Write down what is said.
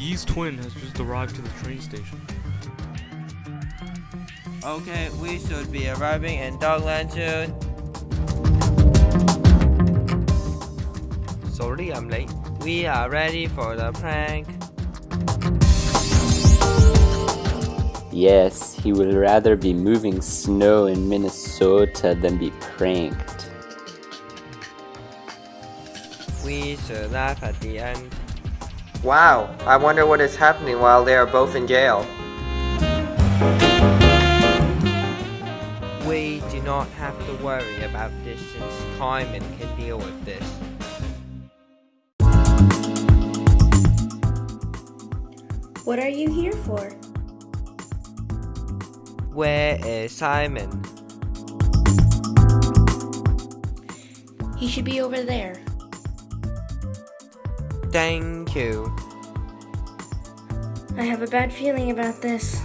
Simon's twin has just arrived to the train station. Okay, we should be arriving in Dogland soon. Sorry, I'm late. We are ready for the prank. Yes, he would rather be moving snow in Minnesota than be pranked. We should laugh at the end. Wow, I wonder what is happening while they are both in jail. We do not have to worry about this since Timon can deal with this. What are you here for? Where is Simon? He should be over there. Thank you. I have a bad feeling about this.